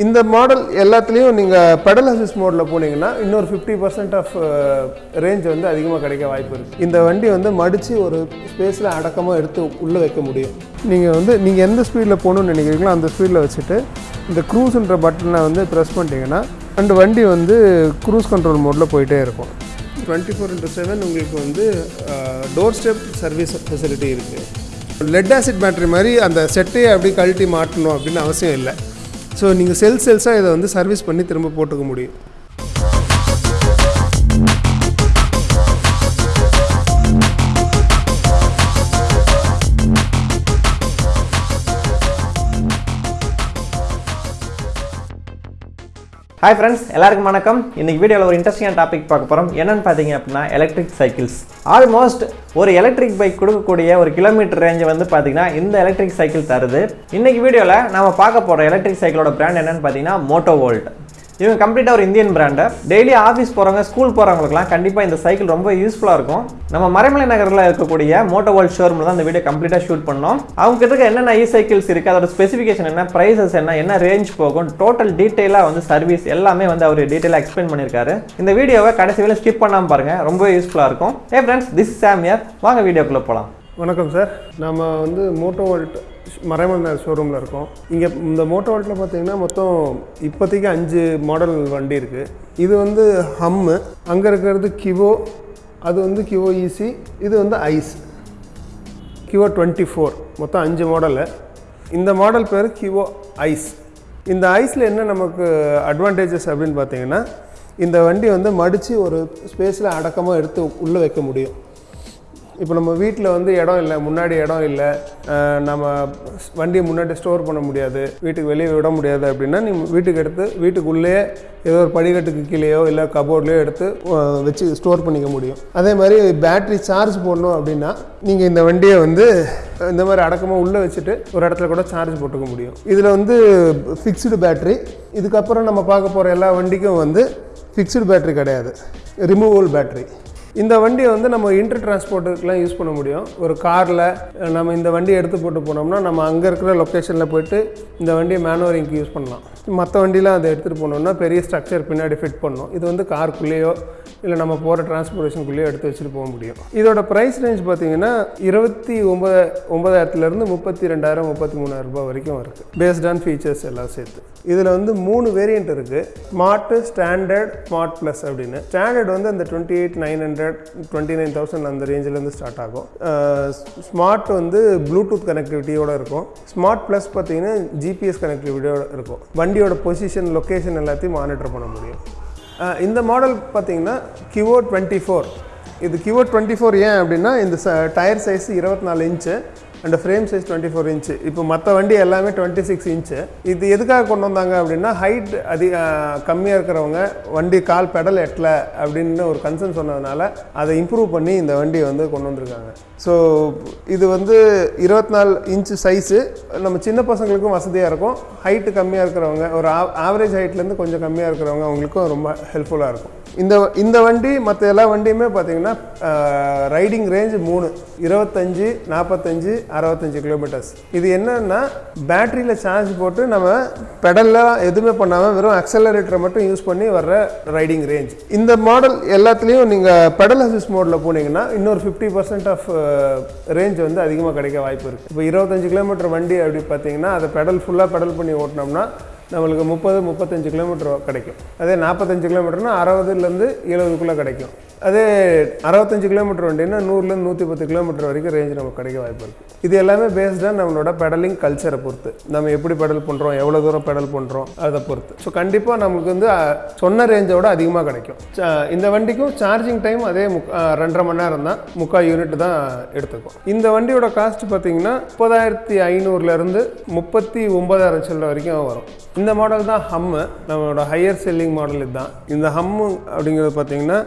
இந்த மாடல் எல்லாத்துலேயும் நீங்கள் பெடல் அசிஸ் மோடில் போனீங்கன்னா இன்னொரு ஃபிஃப்டி பர்சன்ட் ஆஃப் ரேஞ்ச் வந்து அதிகமாக கிடைக்க வாய்ப்பு இருக்குது இந்த வண்டி வந்து மடித்து ஒரு ஸ்பேஸில் அடக்கமாக எடுத்து உள்ளே வைக்க முடியும். நீங்கள் வந்து நீங்கள் எந்த ஸ்பீடில் போகணும்னு நினைக்கிறீங்களோ அந்த ஸ்பீடில் வச்சுட்டு இந்த க்ரூஸ்ன்ற பட்டனை வந்து ப்ரெஸ் பண்ணிட்டீங்கன்னா அண்டு வண்டி வந்து க்ரூஸ் கண்ட்ரோல் மோடில் போயிட்டே இருக்கும். டுவெண்ட்டி ஃபோர் இன்ட்டு செவன் உங்களுக்கு வந்து டோர் ஸ்டெப் சர்வீஸ் ஃபெசிலிட்டி இருக்குது லெட் ஆசிட் பேட்டரி மாதிரி அந்த செட்டையை அப்படி கழட்டி மாட்டணும் அப்படின்னு அவசியம் இல்லை. ஸோ நீங்கள் செல் செல்ஸாக இதை வந்து சர்வீஸ் பண்ணி திரும்ப போட்டுக்க முடியும். ஹாய் ஃப்ரெண்ட்ஸ் எல்லாருக்கும் வணக்கம். இன்னைக்கு வீடியோவில் ஒரு இன்ட்ரெஸ்டிங்கான டாபிக் பார்க்க போகிறோம் என்னன்னு பார்த்தீங்க அப்படின்னா எலக்ட்ரிக் சைக்கிள்ஸ் ஆல்மோஸ்ட் ஒரு எலக்ட்ரிக் பைக் கொடுக்கக்கூடிய ஒரு கிலோமீட்டர் ரேஞ்சை வந்து பார்த்தீங்கன்னா இந்த எலக்ட்ரிக் சைக்கிள் தருது. இன்றைக்கி வீடியோவில் நம்ம பார்க்க போகிற எலக்ட்ரிக் சைக்கிளோட பிராண்ட் என்னென்னு பார்த்தீங்கன்னா மோட்டோ வோல்ட் இவங்க கம்ப்ளீட்டாக ஒரு இந்தியன் பிராண்டு டெய்லி ஆஃபீஸ் போகிறவங்க ஸ்கூல் போகிறவங்களுக்குலாம் கண்டிப்பாக இந்த சைக்கிள் ரொம்ப யூஸ்ஃபுல்லாக இருக்கும். நம்ம மறைமலை நகரில் இருக்கக்கூடிய மோட்டோ வேர்ல்ட் ஷோரூமில் தான் இந்த வீடியோ கம்ப்ளீட்டாக ஷூட் பண்ணோம். அவங்க கிட்ட என்னென்ன இ சைக்கிள்ஸ் இருக்குது அதோட ஸ்பெசிஃபிகேஷன் என்ன ப்ரைஸஸ் என்ன என்ன ரேஞ்ச் போகும் டோட்டல் டீட்டெயிலாக வந்து சர்வீஸ் எல்லாமே வந்து அவர் டீட்டெயிலாக எக்ஸ்பிளைன் பண்ணியிருக்காரு இந்த வீடியோவை கடைசி வேலை ஸ்கிப் பண்ணாமல் பாருங்கள் ரொம்ப யூஸ்ஃபுல்லாக இருக்கும். ஏ ஃப்ரெண்ட்ஸ் திஸ் சாமியர் வாங்க வீடியோக்குள்ளே போகலாம் வணக்கம் சார். நம்ம வந்து மோட்டோ வேர்ல்ட் மறைமலர் ஷோரூமில் இருக்கோம். இங்கே இந்த மோட்டோ வால்ட்டில் பார்த்தீங்கன்னா மொத்தம் இப்போதைக்கு அஞ்சு மாடல் வண்டி இருக்குது இது வந்து ஹம்மு அங்கே இருக்கிறது கிவோ அது வந்து கிவோ ஈசி இது வந்து ஐஸ் கிவோ டுவெண்ட்டி ஃபோர் மொத்தம் அஞ்சு மாடலு இந்த மாடல் பேர் கிவோ ஐஸ் இந்த ஐஸில் என்ன நமக்கு அட்வான்டேஜஸ் அப்படின்னு பார்த்தீங்கன்னா இந்த வண்டி வந்து மடித்து ஒரு ஸ்பேஸில் அடக்கமாக எடுத்து உள்ளே வைக்க முடியும். இப்போ நம்ம வீட்டில் வந்து இடம் இல்லை முன்னாடி இடம் இல்லை நம்ம வண்டியை முன்னாடி ஸ்டோர் பண்ண முடியாது வீட்டுக்கு வெளியே விட முடியாது அப்படின்னா நீ வீட்டுக்கு எடுத்து வீட்டுக்குள்ளேயே ஏதோ ஒரு படிக்கட்டுக்கு கீழேயோ இல்லை கபோர்ட்லேயோ எடுத்து வச்சு ஸ்டோர் பண்ணிக்க முடியும். அதே மாதிரி பேட்ரி சார்ஜ் போடணும் அப்படின்னா நீங்கள் இந்த வண்டியை வந்து இந்த மாதிரி அடக்கமாக உள்ளே வச்சுட்டு ஒரு இடத்துல கூட சார்ஜ் போட்டுக்க முடியும். இதில் வந்து ஃபிக்ஸ்டு பேட்ரி இதுக்கப்புறம் நம்ம பார்க்க போகிற எல்லா வண்டிக்கும் வந்து ஃபிக்ஸ்டு பேட்ரி கிடையாது. ரிமூவல் பேட்ரி இந்த வண்டியை வந்து நம்ம இன்டர் டிரான்ஸ்போர்ட்டுக்கெலாம் யூஸ் பண்ண முடியும். ஒரு காரில் நம்ம இந்த வண்டியை எடுத்து போட்டு போனோம்னா நம்ம அங்கே இருக்கிற லொக்கேஷனில் போயிட்டு இந்த வண்டியை மேனுவரிங்க்கு யூஸ் பண்ணலாம். மற்ற வண்டியெலாம் அதை எடுத்துகிட்டு போனோம்னா பெரிய ஸ்ட்ரக்சர் பின்னாடி ஃபிட் பண்ணணும். இது வந்து காருக்குள்ளேயோ இல்லை நம்ம போகிற டிரான்ஸ்போர்ட்டேஷனுக்குள்ளேயோ எடுத்து வச்சுட்டு போக முடியும். இதோட ப்ரைஸ் ரேஞ்ச் பார்த்தீங்கன்னா இருபத்தி ஒம்பது ஒம்பதாயிரத்துலேருந்து முப்பத்தி ரெண்டாயிரம் முப்பத்தி மூணாயிரம் ரூபாய் வரைக்கும் இருக்குது பேஸ்ட் ஆன் ஃபீச்சர்ஸ் எல்லாம் சேர்த்து. இதில் வந்து மூணு வேரியண்ட் இருக்குது ஸ்மார்ட்டு ஸ்டாண்டர்ட் ஸ்மார்ட் ப்ளஸ் அப்படின்னு. ஸ்டாண்டர்ட் வந்து அந்த twenty eight nine hundred twenty nine thousand அந்த ரேஞ்சிலேருந்து ஸ்டார்ட் ஆகும். ஸ்மார்ட் வந்து ப்ளூடூத் கனெக்டிவிட்டியோடு இருக்கும். ஸ்மார்ட் ப்ளஸ் பார்த்தீங்கன்னா ஜிபிஎஸ் கனெக்டிவிட்டியோட இருக்கும். வண்டியோட பொசிஷன் லொக்கேஷன் எல்லாத்தையும் மானிட்டர் பண்ண முடியும். இந்த மாடல் பார்த்தீங்கன்னா கியூஓ டுவெண்ட்டி ஃபோர் இது கியூஓ டுவெண்ட்டி ஃபோர் ஏன் அப்படின்னா இந்த டயர் சைஸ் இருபத்தி நாலு inch and frame size twenty four inch இப்போ மற்ற வண்டி எல்லாமே டுவெண்ட்டி சிக்ஸ் இன்ச்சு இது எதுக்காக கொண்டு வந்தாங்க அப்படின்னா ஹைட் அதிக கம்மியாக இருக்கிறவங்க வண்டி கால் பெடல் எட்டல அப்படின்னு ஒரு கன்சர்ன் சொன்னதுனால அதை இம்ப்ரூவ் பண்ணி இந்த வண்டியை வந்து கொண்டு வந்திருக்காங்க. ஸோ இது வந்து இருபத்தி நாலு இன்ச்சு சைஸு நம்ம சின்ன பசங்களுக்கும் வசதியாக இருக்கும். ஹைட்டு கம்மியாக இருக்கிறவங்க ஒரு ஆவரேஜ் ஹைட்லேருந்து கொஞ்சம் கம்மியாக இருக்கிறவங்க அவங்களுக்கும் ரொம்ப ஹெல்ப்ஃபுல்லாக இருக்கும். இந்த இந்த வண்டி மற்ற எல்லா வண்டியுமே பார்த்தீங்கன்னா ரைடிங் ரேஞ்ச் மூணு. இருபத்தஞ்சி நாற்பத்தஞ்சு அறுபத்தஞ்சு கிலோமீட்டர்ஸ் இது என்னன்னா பேட்டரியில் சார்ஜ் போட்டு நம்ம பெடல்லாம் எதுவுமே பண்ணாமல் வெறும் அக்சலரேட்டரை மட்டும் யூஸ் பண்ணி வர்ற ரைடிங் ரேஞ்ச் இந்த மாடல் எல்லாத்துலேயும் நீங்கள் பெடல் அசிஸ் மோடில் போனீங்கன்னா இன்னொரு ஃபிஃப்டி பர்சன்ட் ஆஃப் ரேஞ்ச் வந்து அதிகமாக கிடைக்க வாய்ப்பு இருக்குது இப்போ இருபத்தஞ்சு கிலோமீட்டர் வண்டி அப்படி பார்த்தீங்கன்னா அதை பெடல் ஃபுல்லாக பெடல் பண்ணி ஓட்டினோம்னா நம்மளுக்கு முப்பது முப்பத்தஞ்சு கிலோமீட்டர் கிடைக்கும். அதே நாற்பத்தஞ்சு கிலோமீட்டர்னால் அறுபதுலேருந்து எழுபதுக்குள்ளே கிடைக்கும். அதே அறுபத்தஞ்சு கிலோமீட்டர் வண்டின்னா நூறுலேருந்து நூற்றி பத்து கிலோமீட்டர் வரைக்கும் ரேஞ்ச் நமக்கு கிடைக்க வாய்ப்பு இருக்குது இது எல்லாமே பேஸ்டாக நம்மளோட பெடலிங் கல்ச்சரை பொறுத்து. நம்ம எப்படி பெடல் பண்ணுறோம் எவ்வளோ தூரம் பெடல் பண்ணுறோம் அதை பொறுத்து. ஸோ கண்டிப்பாக நமக்கு வந்து சொன்ன ரேஞ்சோட அதிகமாக கிடைக்கும். ச- இந்த வண்டிக்கும் சார்ஜிங் டைம் அதே முக் ரெண்டரை மணி நேரம் தான். முக்கால் யூனிட் தான் எடுத்துக்கும். இந்த வண்டியோட காஸ்ட் பார்த்தீங்கன்னா முப்பதாயிரத்தி ஐநூறுலேருந்து முப்பத்தி ஒன்பதாயிரம் செல்ல வரைக்கும் வரும். இந்த மாடல் தான் ஹம்மு நம்மளோட ஹையர் செல்லிங் மாடல் இதுதான். இந்த ஹம்மு அப்படிங்கிறது பார்த்தீங்கன்னா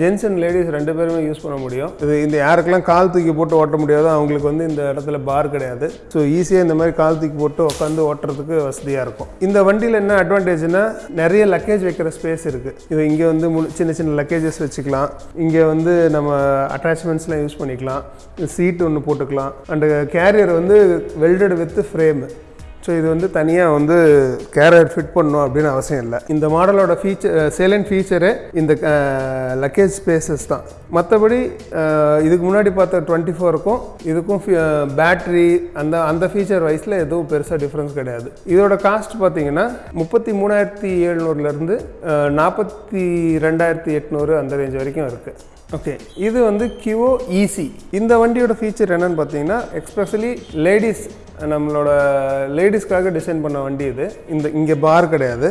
ஜென்ஸ் அண்ட் லேடிஸ் ரெண்டு பேருமே யூஸ் பண்ண முடியும். இது இந்த யாருக்கெல்லாம் கால் தூக்கி போட்டு ஓட்ட முடியாதோ அவங்களுக்கு வந்து இந்த இடத்துல பார் கிடையாது. ஸோ ஈஸியாக இந்த மாதிரி கால் தூக்கி போட்டு உட்காந்து ஓட்டுறதுக்கு வசதியாக இருக்கும். இந்த வண்டியில் என்ன அட்வான்டேஜ்னா நிறைய லக்கேஜ் வைக்கிற ஸ்பேஸ் இருக்குது இது இங்கே வந்து சின்ன சின்ன லக்கேஜஸ் வச்சுக்கலாம். இங்கே வந்து நம்ம அட்டாச்மெண்ட்ஸ்லாம் யூஸ் பண்ணிக்கலாம். சீட் ஒன்று போட்டுக்கலாம். அண்டு கேரியர் வந்து வெல்டட் வித் ஃப்ரேமு ஸோ இது வந்து தனியாக வந்து கேரியர் ஃபிட் பண்ணணும் அப்படின்னு அவசியம் இல்லை. இந்த மாடலோட ஃபீச்சர் சேலண்ட் ஃபீச்சரு இந்த லக்கேஜ் ஸ்பேசஸ் தான். மற்றபடி இதுக்கு முன்னாடி பார்த்த டுவெண்ட்டி ஃபோருக்கும் இதுக்கும் பேட்ரி அந்த அந்த ஃபீச்சர் வைஸில் எதுவும் பெருசாக டிஃப்ரென்ஸ் கிடையாது. இதோட காஸ்ட் பார்த்தீங்கன்னா முப்பத்தி மூணாயிரத்தி எழுநூறுலேருந்து நாற்பத்தி ரெண்டாயிரத்தி எட்நூறு அந்த ரேஞ்ச் வரைக்கும் இருக்குது ஓகே இது வந்து கியூஓ ஈசி இந்த வண்டியோட ஃபீச்சர் என்னென்னு பார்த்தீங்கன்னா எக்ஸ்பெஷலி லேடிஸ் நம்மளோட லேடிஸ்க்காக டிசைன் பண்ண வண்டி இது. இந்த இங்கே பார் கிடையாது.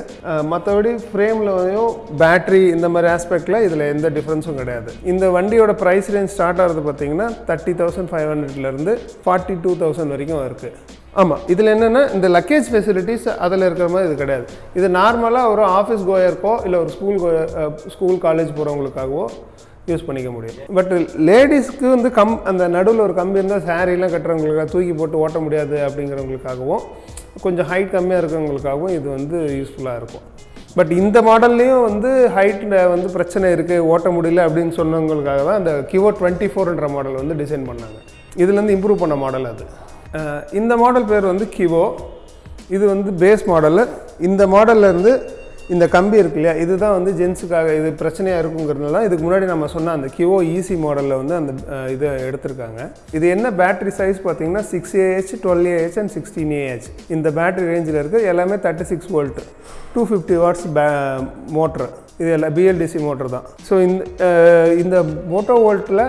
மற்றபடி ஃப்ரேம்லையும் பேட்ரி இந்த மாதிரி ஆஸ்பெக்டில் இதில் எந்த டிஃப்ரென்ஸும் கிடையாது. இந்த வண்டியோட ப்ரைஸ் ரேஞ்ச் ஸ்டார்ட் ஆகிறது பார்த்தீங்கன்னா தேர்ட்டி தௌசண்ட் ஃபைவ் ஹண்ட்ரட்லேருந்து ஃபார்ட்டி டூ தௌசண்ட் வரைக்கும் இருக்குது ஆமாம் இதில் என்னென்னா இந்த லக்கேஜ் ஃபெசிலிட்டிஸ் அதில் இருக்கிற மாதிரி இது கிடையாது. இது நார்மலாக ஒரு ஆஃபீஸ் கோயருக்கோ இல்லை ஒரு ஸ்கூல் கோயர் ஸ்கூல் காலேஜ் போகிறவங்களுக்காகவோ யூஸ் பண்ணிக்க முடியும். பட் லேடிஸ்க்கு வந்து கம் அந்த நடுவில் ஒரு கம்பி இருந்தால் சாரீலாம் கட்டுறவங்களுக்காக தூக்கி போட்டு ஓட்ட முடியாது அப்படிங்கிறவங்களுக்காகவும் கொஞ்சம் ஹைட் கம்மியாக இருக்கிறவங்களுக்காகவும் இது வந்து யூஸ்ஃபுல்லாக இருக்கும். பட் இந்த மாடல்லையும் வந்து ஹைட்டில் வந்து பிரச்சனை இருக்குது ஓட்ட முடியல அப்படின்னு சொன்னவங்களுக்காக தான் அந்த கிவோ டுவெண்ட்டி ஃபோர்ன்ற மாடல் வந்து டிசைன் பண்ணாங்க. இதுலேருந்து இம்ப்ரூவ் பண்ண மாடல் அது. இந்த மாடல் பேர் வந்து கிவோ இது வந்து பேஸ் மாடலு இந்த மாடல்லேருந்து இந்த கம்பி இருக்கு இல்லையா இதுதான் வந்து ஜென்ஸுக்காக இது பிரச்சனையாக இருக்குங்கிறதுனால இதுக்கு முன்னாடி நம்ம சொன்ன அந்த கிவோ ஈசி மாடலில் வந்து அந்த இதை எடுத்திருக்காங்க. இது என்ன பேட்டரி சைஸ் பார்த்தீங்கன்னா six Ah twelve Ah and sixteen Ah இந்த பேட்டரி ரேஞ்சில் இருக்குது எல்லாமே thirty six volt two fifty watts பே மோட்ரு இது எல்லாம் பிஎல்டிசி மோட்டர் தான். ஸோ இந்த இந்த மோட்டோ வோல்ட்டில்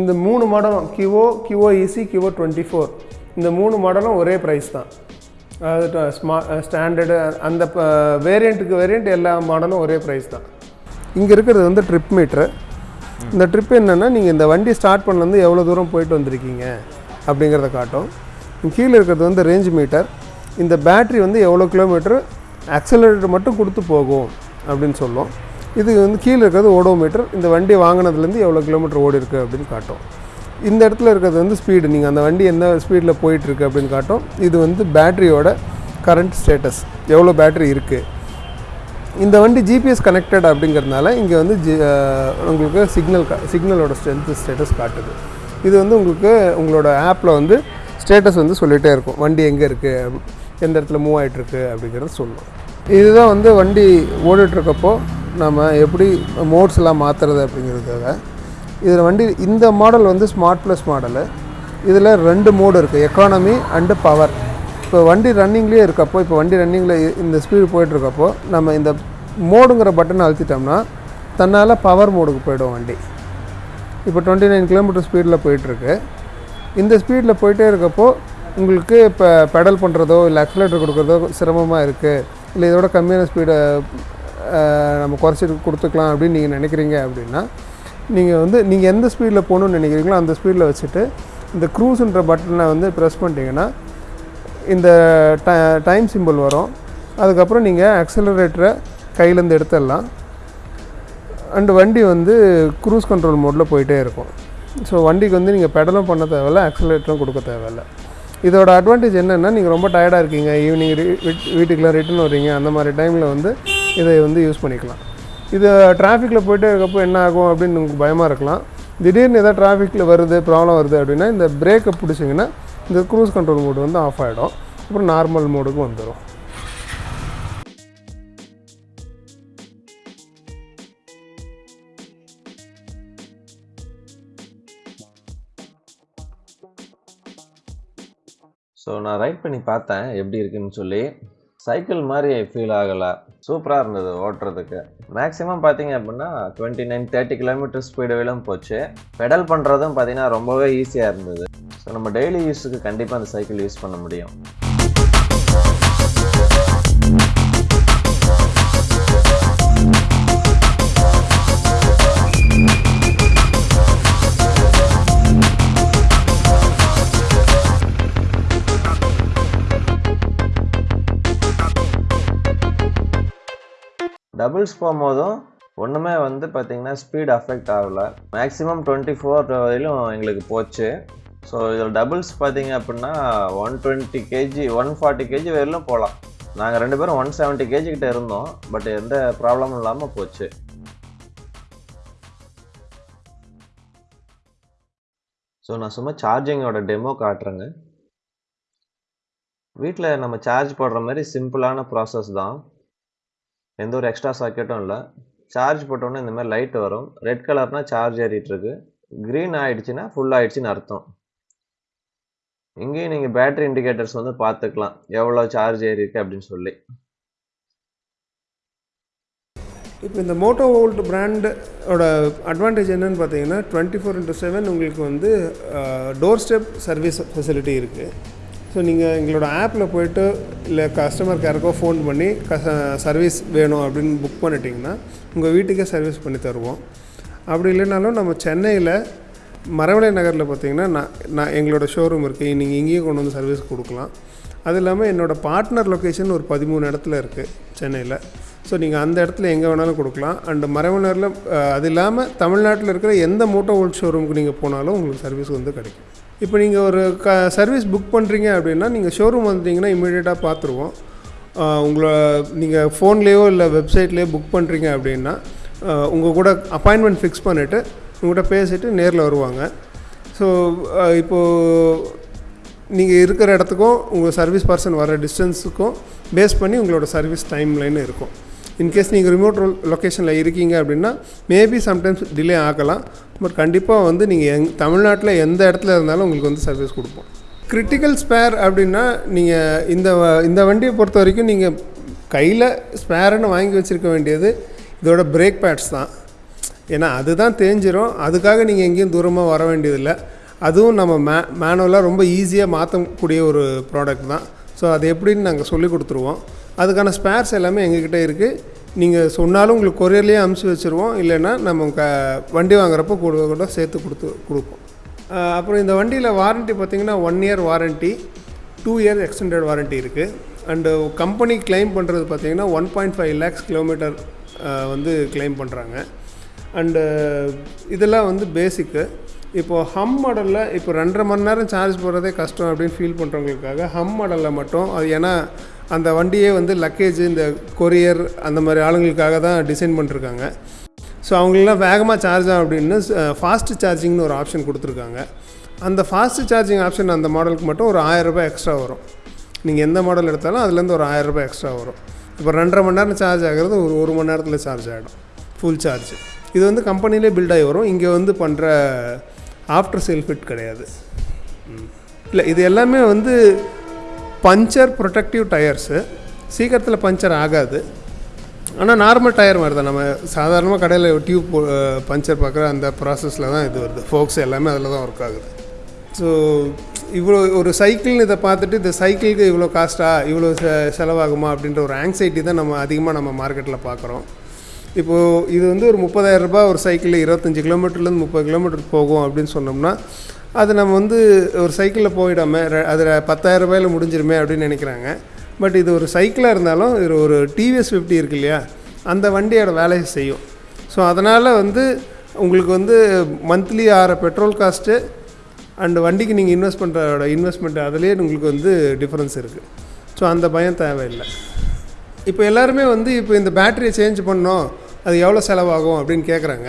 இந்த மூணு மாடலும் கிவோ கிவோ இசி கிவோ டுவெண்ட்டி ஃபோர் இந்த மூணு மாடலும் ஒரே ப்ரைஸ் தான். ஸ்மா ஸ்டாண்டர்டு அந்த வேரியண்ட்டுக்கு வேரியண்ட் எல்லா மாடலும் ஒரே ப்ரைஸ் தான். இங்கே இருக்கிறது வந்து ட்ரிப் மீட்ரு இந்த ட்ரிப் என்னென்னா நீங்கள் இந்த வண்டி ஸ்டார்ட் பண்ணலேருந்து எவ்வளோ தூரம் போயிட்டு வந்திருக்கீங்க அப்படிங்கிறத காட்டும். கீழே இருக்கிறது வந்து ரேஞ்ச் மீட்டர் இந்த பேட்ரி வந்து எவ்வளோ கிலோமீட்டர் ஆக்சலரேட்டர் மட்டும் கொடுத்து போகும் அப்படின்னு சொல்லும். இது வந்து கீழே இருக்கிறது ஓடோமீட்டர் இந்த வண்டி வாங்கினதுலேருந்து எவ்வளோ கிலோமீட்டர் ஓடி இருக்கு அப்படின்னு காட்டும். இந்த இடத்துல இருக்கிறது வந்து ஸ்பீடு நீங்கள் அந்த வண்டி எந்த ஸ்பீடில் போயிட்டுருக்கு அப்படின்னு காட்டும். இது வந்து பேட்டரியோட கரண்ட் ஸ்டேட்டஸ் எவ்வளோ பேட்ரி இருக்குது இந்த வண்டி ஜிபிஎஸ் கனெக்டட் அப்படிங்கிறதுனால இங்கே வந்து ஜி உங்களுக்கு சிக்னல் சிக்னலோட ஸ்ட்ரென்த் ஸ்டேட்டஸ் காட்டுது. இது வந்து உங்களுக்கு உங்களோட ஆப்பில் வந்து ஸ்டேட்டஸ் வந்து சொல்லிகிட்டே இருக்கும். வண்டி எங்கே இருக்குது எந்த இடத்துல மூவ் ஆகிட்டுருக்கு அப்படிங்கிறத சொல்லும். இதுதான் வந்து வண்டி ஓடிட்டுருக்கப்போ நம்ம எப்படி மோட்ஸ்லாம் மாற்றுறது அப்படிங்கிறதுக்காக இதில் வண்டி இந்த மாடல் வந்து ஸ்மார்ட் ப்ளஸ் மாடலு. இதில் ரெண்டு மோடு இருக்குது எக்கானமி அண்டு பவர் இப்போ வண்டி ரன்னிங்லேயே இருக்கப்போ இப்போ வண்டி ரன்னிங்கில் இந்த ஸ்பீடு போயிட்டுருக்கப்போ நம்ம இந்த மோடுங்கிற பட்டனை அழுத்திட்டோம்னா தன்னால் பவர் மோடுக்கு போயிடும் வண்டி. இப்போ டுவெண்ட்டி நைன் கிலோமீட்டர் ஸ்பீடில் போயிட்டுருக்கு. இந்த ஸ்பீடில் போயிட்டே இருக்கப்போ உங்களுக்கு இப்போ பெடல் பண்ணுறதோ இல்லை அக்ஸலேட்டர் கொடுக்குறதோ சிரமமாக இருக்குது இல்லை இதோட கம்மியான ஸ்பீடை நம்ம குறைச்சிட்டு கொடுத்துக்கலாம் அப்படின்னு நீங்கள் நினைக்கிறீங்க அப்படின்னா நீங்கள் வந்து நீங்கள் எந்த ஸ்பீடில் போகணுன்னு நினைக்கிறீங்களோ அந்த ஸ்பீடில் வச்சுட்டு இந்த க்ரூஸுன்ற பட்டனை வந்து ப்ரெஸ் பண்ணிட்டீங்கன்னா இந்த டைம் சிம்பிள் வரும். அதுக்கப்புறம் நீங்கள் அக்சலரேட்டரை கையிலேருந்து எடுத்துடலாம். அண்டு வண்டி வந்து க்ரூஸ் கண்ட்ரோல் மோடில் போயிட்டே இருக்கும். ஸோ வண்டிக்கு வந்து நீங்கள் பெடலும் பண்ண தேவையில்ல அக்ஸலரேட்டரும் கொடுக்க தேவையில்ல. இதோட அட்வான்டேஜ் என்னென்னா நீங்கள் ரொம்ப டயர்டாக இருக்கீங்க ஈவினிங் வீட்டுக்குலாம் ரிட்டர்ன் வர்றீங்க அந்த மாதிரி டைமில் வந்து இதை வந்து யூஸ் பண்ணிக்கலாம். இது டிராஃபிக்கில் போயிட்டே இருக்கப்போ என்ன ஆகும் அப்படின்னு உங்களுக்கு பயமாக இருக்கலாம். திடீர்னு எதாவது டிராஃபிக்கில் வருது ப்ராப்ளம் வருது அப்படின்னா இந்த பிரேக்கை பிடிச்சிங்கன்னா இந்த க்ரூஸ் கண்ட்ரோல் மோடு வந்து ஆஃப் ஆகிடும் அப்புறம் நார்மல் மோடுக்கு வந்துடும் ஸோ நான் ரைட் பண்ணி பார்த்தேன் எப்படி இருக்குன்னு சொல்லி. சைக்கிள் மாதிரி ஃபீல் ஆகலை. சூப்பராக இருந்தது ஓட்டுறதுக்கு. மேக்ஸிமம் பார்த்தீங்க அப்படின்னா டுவெண்ட்டி நைன் தேர்ட்டி கிலோமீட்டர் ஸ்பீடுவிலும் போச்சு. பெடல் பண்ணுறதும் பார்த்தீங்கன்னா ரொம்பவே ஈஸியாக இருந்தது. ஸோ நம்ம டெய்லி யூஸுக்கு கண்டிப்பாக அந்த சைக்கிள் யூஸ் பண்ண முடியும். டபுள்ஸ் போகும்போதும் ஒன்றுமே வந்து பார்த்திங்கன்னா ஸ்பீட் அஃபெக்ட் ஆகலை. மேக்ஸிமம் டுவெண்ட்டி ஃபோர் வரையிலும் எங்களுக்கு போச்சு. ஸோ இதில் டபுள்ஸ் பார்த்தீங்க அப்படின்னா one twenty KG one forty KG வரையிலும் போகலாம். நாங்கள் ரெண்டு பேரும் ஒன் செவன்ட்டி கேஜி கிட்ட இருந்தோம். பட் எந்த ப்ராப்ளமும் இல்லாமல் போச்சு. ஸோ நான் சும்மா சார்ஜிங்கோட டெமோ காட்டுறேங்க. வீட்டில் நம்ம சார்ஜ் போடுற மாதிரி சிம்பிளான ப்ராசஸ் தான். எந்த ஒரு எக்ஸ்ட்ரா சாக்கெட்டும் இல்லை. சார்ஜ் போட்டோன்னே இந்த மாதிரி லைட் வரும். ரெட் கலர்னால் சார்ஜ் ஏறிட்டுருக்கு. க்ரீன் ஆகிடுச்சின்னா ஃபுல் ஆகிடுச்சின்னு அர்த்தம். இங்கேயும் நீங்கள் பேட்டரி இண்டிகேட்டர்ஸ் வந்து பார்த்துக்கலாம். எவ்வளோ சார்ஜ் ஏறியிருக்கு அப்படின்னு சொல்லி. இப்போ இந்த மோட்டோ ஓல்ட் பிராண்டோட அட்வான்டேஜ் என்னென்னு பார்த்தீங்கன்னா டுவெண்ட்டி ஃபோர் இன்ட்டு செவன் உங்களுக்கு வந்து டோர் ஸ்டெப் சர்வீஸ் ஃபெசிலிட்டி இருக்குது ஸோ நீங்கள் எங்களோட ஆப்பில் போயிட்டு இல்லை கஸ்டமர் கேருக்கோ ஃபோன் பண்ணி க சர்வீஸ் வேணும் அப்படின்னு புக் பண்ணிட்டீங்கன்னா உங்கள் வீட்டுக்கே சர்வீஸ் பண்ணி தருவோம். அப்படி இல்லைனாலும் நம்ம சென்னையில் மரவளை நகரில் பார்த்தீங்கன்னா நான் நான் எங்களோட ஷோரூம் இருக்குது நீங்கள் இங்கேயும் கொண்டு வந்து சர்வீஸ் கொடுக்கலாம். அது இல்லாமல் என்னோடய பார்ட்னர் லொக்கேஷன் ஒரு பதிமூணு இடத்துல இருக்குது சென்னையில். ஸோ நீங்கள் அந்த இடத்துல எங்கே வேணாலும் கொடுக்கலாம். அண்டு மரவனரில் அது இல்லாமல் தமிழ்நாட்டில் இருக்கிற எந்த மோட்டோ ஹோல் ஷோரூமுக்கு நீங்கள் போனாலும் உங்களுக்கு சர்வீஸ் வந்து கிடைக்கும். இப்போ நீங்கள் ஒரு க சர்வீஸ் புக் பண்ணுறீங்க அப்படின்னா நீங்கள் ஷோரூம் வந்துட்டிங்கன்னா இமீடியட்டாக பார்த்துருவோம் உங்களை நீங்கள் ஃபோன்லேயோ இல்லை வெப்சைட்லேயோ புக் பண்ணுறீங்க அப்படின்னா உங்கள் கூட அப்பாயின்மெண்ட் ஃபிக்ஸ் பண்ணிவிட்டு உங்கள்கிட்ட பேசிவிட்டு நேரில் வருவாங்க. ஸோ இப்போது நீங்கள் இருக்கிற இடத்துக்கும் உங்கள் சர்வீஸ் பர்சன் வர டிஸ்டன்ஸுக்கும் பேஸ் பண்ணி உங்களோட சர்வீஸ் டைம் லைன் இருக்கும். இன்கேஸ் நீங்கள் ரிமோட் லொக்கேஷனில் இருக்கீங்க அப்படின்னா மேபி சம்டைம்ஸ் டிலே ஆகலாம். பட் கண்டிப்பாக வந்து நீங்கள் எங் தமிழ்நாட்டில் எந்த இடத்துல இருந்தாலும் உங்களுக்கு வந்து சர்வீஸ் கொடுப்போம். கிரிட்டிக்கல் ஸ்பேர் அப்படின்னா நீங்கள் இந்த வ- இந்த வண்டியை பொறுத்த வரைக்கும் நீங்கள் கையில் ஸ்பேருன்னு வாங்கி வச்சுருக்க வேண்டியது இதோட பிரேக் பேட்ஸ் தான். ஏன்னா அதுதான் தேஞ்சிரும். அதுக்காக நீங்கள் எங்கேயும் தூரமாக வர வேண்டியதில்லை. அதுவும் நம்ம மே மேனுவலாக ரொம்ப ஈஸியாக மாற்றக்கூடிய ஒரு ப்ராடக்ட் தான். ஸோ அது எப்படின்னு நாங்கள் சொல்லி கொடுத்துருவோம். அதுக்கான ஸ்பேர்ஸ் எல்லாமே எங்ககிட்ட இருக்குது நீங்கள் சொன்னாலும் உங்களுக்கு கொரியர்லேயே அமுச்சு வச்சுருவோம். இல்லைன்னா நம்ம க வண்டி வாங்குறப்போ கூட கூட சேர்த்து கொடுத்து கொடுப்போம். அப்புறம் இந்த வண்டியில் வாரண்ட்டி பார்த்திங்கன்னா one year warranty two year extended warranty இருக்குது அண்டு கம்பெனி கிளைம் பண்ணுறது பார்த்தீங்கன்னா one point five lakhs kilometre வந்து கிளைம் பண்ணுறாங்க அண்டு இதெல்லாம் வந்து பேசிக்கு இப்போது ஹம் மாடலில் இப்போ ரெண்டரை மணி நேரம் சார்ஜ் போடுறதே கஷ்டம் அப்படின்னு ஃபீல் பண்ணுறவங்களுக்காக ஹம் மாடலில் மட்டும் அது ஏன்னா அந்த வண்டியே வந்து லக்கேஜ் இந்த கொரியர் அந்த மாதிரி ஆளுங்களுக்காக தான் டிசைன் பண்ணிருக்காங்க. ஸோ அவங்களெலாம் வேகமாக சார்ஜ் ஆகும் அப்படின்னு ஃபாஸ்ட் சார்ஜிங்னு ஒரு ஆப்ஷன் கொடுத்துருக்காங்க. அந்த ஃபாஸ்ட் சார்ஜிங் ஆப்ஷன் அந்த மாடலுக்கு மட்டும் ஒரு 1000 ரூபாய் எக்ஸ்ட்ரா வரும். நீங்கள் எந்த மாடல் எடுத்தாலும் அதுலேருந்து ஒரு 1000 ரூபாய் எக்ஸ்ட்ரா வரும். இப்போ ரெண்டரை மணி நேரம் சார்ஜ் ஆகிறது ஒரு ஒரு மணி நேரத்தில் சார்ஜ் ஆகிடும். ஃபுல் சார்ஜ் இது வந்து கம்பெனிலே பில்ட் ஆகி வரும். இங்கே வந்து பண்ணுற ஆஃப்டர் சேல் ஃபிட் கிடையாது. இல்லை இது எல்லாமே வந்து பஞ்சர் ப்ரொடக்டிவ் டயர்ஸு சீக்கிரத்தில் பஞ்சர் ஆகாது. ஆனால் நார்மல் டயர் மாதிரி தான். நம்ம சாதாரணமாக கடையில் டியூப் பஞ்சர் பார்க்குற அந்த ப்ராசஸில் தான் இது வருது. ஃபோக்ஸ் எல்லாமே அதில் தான் ஒர்க் ஆகுது. ஸோ இவ்வளோ ஒரு சைக்கிள்னு இதை பார்த்துட்டு இந்த சைக்கிளுக்கு இவ்வளோ காஸ்ட்டா இவ்வளோ செ செலவாகுமா அப்படின்ற ஒரு ஆங்ஸைட்டி தான் நம்ம அதிகமாக நம்ம மார்க்கெட்டில் பார்க்குறோம். இப்போது இது வந்து ஒரு முப்பதாயிரரூபா ஒரு சைக்கிளில் இருபத்தஞ்சி கிலோமீட்டர்லேருந்து முப்பது கிலோமீட்டர் போகும் அப்படின்னு சொன்னோம்னா அது நம்ம வந்து ஒரு சைக்கிளில் போயிடாமல் அதில் பத்தாயிரம் ரூபாயில் முடிஞ்சிருமே அப்படின்னு நினைக்கிறாங்க. பட் இது ஒரு சைக்கிளாக இருந்தாலும் இது ஒரு டிவிஎஸ் ஃபிஃப்டி இருக்கு இல்லையா? அந்த வண்டியோட வேலையை செய்யும். ஸோ அதனால் வந்து உங்களுக்கு வந்து மந்த்லி ஆகிற பெட்ரோல் காஸ்ட்டு அண்டு வண்டிக்கு நீங்கள் இன்வெஸ்ட் பண்ணுறோட இன்வெஸ்ட்மெண்ட் அதுலேயே உங்களுக்கு வந்து டிஃப்ரென்ஸ் இருக்குது ஸோ அந்த பயம் தேவையில்லை. இப்போ எல்லாருமே வந்து இப்போ இந்த பேட்டரியை சேஞ்ச் பண்ணோம் அது எவ்வளோ செலவாகும் அப்படின்னு கேட்குறாங்க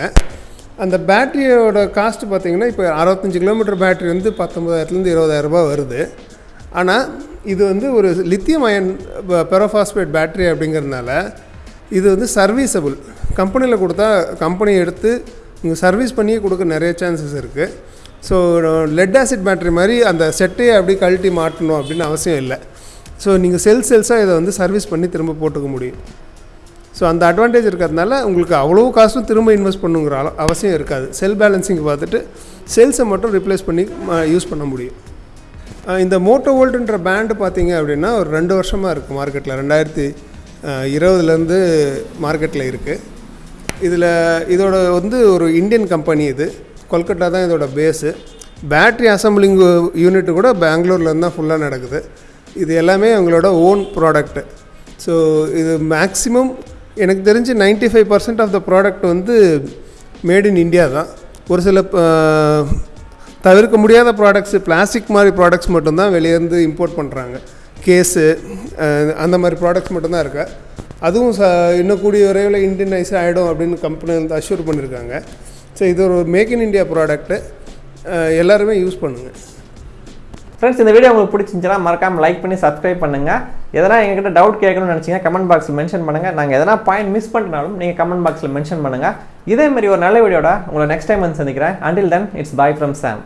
அந்த பேட்டரியோட காஸ்ட் பார்த்தீங்கன்னா இப்போ அறுபத்தஞ்சு கிலோமீட்டர் பேட்ரி வந்து பத்தொம்பதாயிரத்துலேருந்து இருபதாயிரம் ரூபாய் வருது. ஆனால் இது வந்து ஒரு லித்தியம் அயன் பெரோஃபாஸ்பேட் பேட்ரி அப்படிங்கிறதுனால இது வந்து சர்வீசபிள் கம்பெனியில் கொடுத்தா கம்பெனி எடுத்து இங்கே சர்வீஸ் பண்ணியே கொடுக்க நிறைய சான்சஸ் இருக்குது ஸோ லெட் ஆசிட் பேட்டரி மாதிரி அந்த செட்டையை அப்படி கழட்டி மாட்டணும் அப்படின்னு அவசியம் இல்லை. ஸோ நீங்கள் செல் செல்ஸாக இதை வந்து சர்வீஸ் பண்ணி திரும்ப போட்டுக்க முடியும். ஸோ அந்த அட்வான்டேஜ் இருக்கிறதுனால உங்களுக்கு அவ்வளோ காசும் திரும்ப இன்வெஸ்ட் பண்ணுங்கிற அவசியம் இருக்காது. செல் பேலன்சிங் பார்த்துட்டு சேல்ஸை மட்டும் ரிப்ளேஸ் பண்ணி யூஸ் பண்ண முடியும். இந்த மோட்டோ வோல்டுன்ற பேண்டு பார்த்தீங்க அப்படின்னா ஒரு ரெண்டு வருஷமாக இருக்குது மார்க்கெட்டில் ரெண்டாயிரத்தி இருபதுலேருந்து மார்க்கெட்டில் இருக்குது இதில் இதோட வந்து ஒரு இந்தியன் கம்பெனி இது. கொல்கட்டா தான் இதோட பேஸு பேட்ரி அசம்பிளிங் யூனிட் கூட பெங்களூர்லேருந்து தான் ஃபுல்லாக நடக்குது. இது எல்லாமே அவங்களோட ஓன் ப்ராடக்ட்டு ஸோ இது மேக்ஸிமம் எனக்கு தெரிஞ்சு 95% five percent of the product வந்து மேட் இன் இந்தியா தான். ஒரு சில தவிர்க்க முடியாத ப்ராடக்ட்ஸு பிளாஸ்டிக் மாதிரி ப்ராடக்ட்ஸ் மட்டும்தான் வெளியேருந்து இம்போர்ட் பண்ணுறாங்க கேஸு அந்த மாதிரி ப்ராடக்ட்ஸ் மட்டும்தான் இருக்கு. அதுவும் ச இன்னும் கூடிய விரைவில் இண்டியனைஸ் ஆகிடும் அப்படின்னு கம்பெனி வந்து அஷ்யூர் பண்ணியிருக்காங்க ஸோ இது ஒரு மேக் இன் இண்டியா ப்ராடக்ட்டு எல்லாருமே யூஸ் பண்ணுங்கள் ஃப்ரெண்ட்ஸ் இந்த வீடியோ உங்களுக்கு பிடிச்சிருந்துச்சுன்னா மறக்காமல் லைக் பண்ணி சப்ஸ்கிரைப் பண்ணுங்கள் எதனா எங்ககிட்ட டவுட் கேட்கணும்னு நினச்சிங்கன்னா கமெண்ட் பாக்ஸில் மென்ஷன் பண்ணுங்கள் நாங்கள் எதனா பாயிண்ட் மிஸ் பண்ணினாலும் நீங்கள் கமெண்ட் பாக்ஸில் மென்ஷன் பண்ணுங்க. இதே மாதிரி ஒரு நல்ல வீடியோட உங்களை நெக்ஸ்ட் டைம் வந்து சந்திக்கிறேன். Until then it's bye from Sam